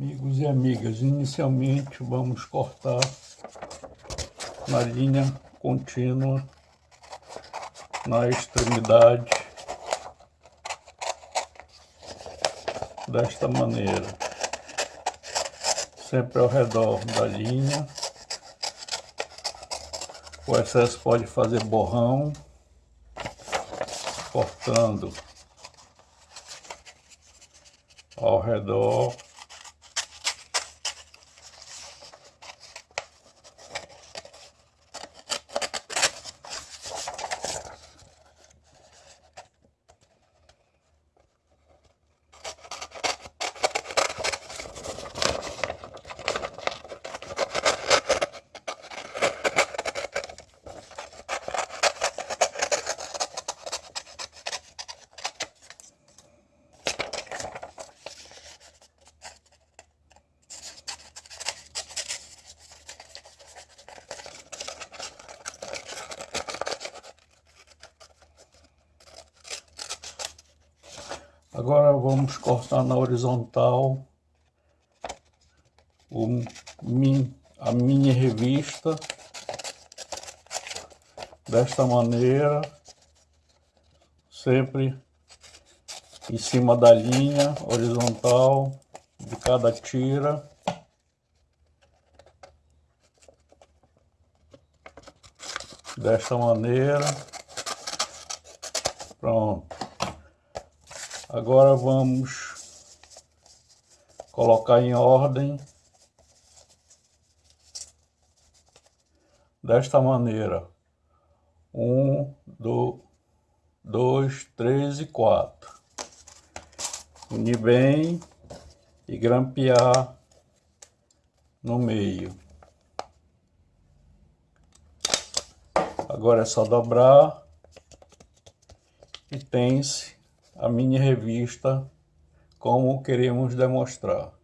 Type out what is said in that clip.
Amigos e amigas, inicialmente vamos cortar na linha contínua, na extremidade, desta maneira, sempre ao redor da linha. O excesso pode fazer borrão, cortando ao redor Agora vamos cortar na horizontal o, a mini revista desta maneira, sempre em cima da linha horizontal de cada tira. Desta maneira. Pronto. Agora vamos colocar em ordem desta maneira. Um, dois, três e quatro. Unir bem e grampear no meio. Agora é só dobrar e tem-se a mini revista como queremos demonstrar.